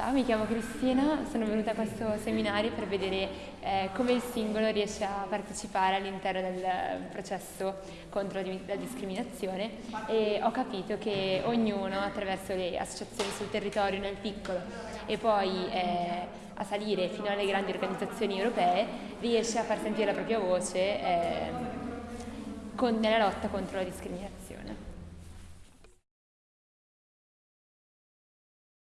Ciao, mi chiamo Cristina, sono venuta a questo seminario per vedere eh, come il singolo riesce a partecipare all'interno del processo contro la discriminazione e ho capito che ognuno attraverso le associazioni sul territorio nel piccolo e poi eh, a salire fino alle grandi organizzazioni europee riesce a far sentire la propria voce eh, con, nella lotta contro la discriminazione.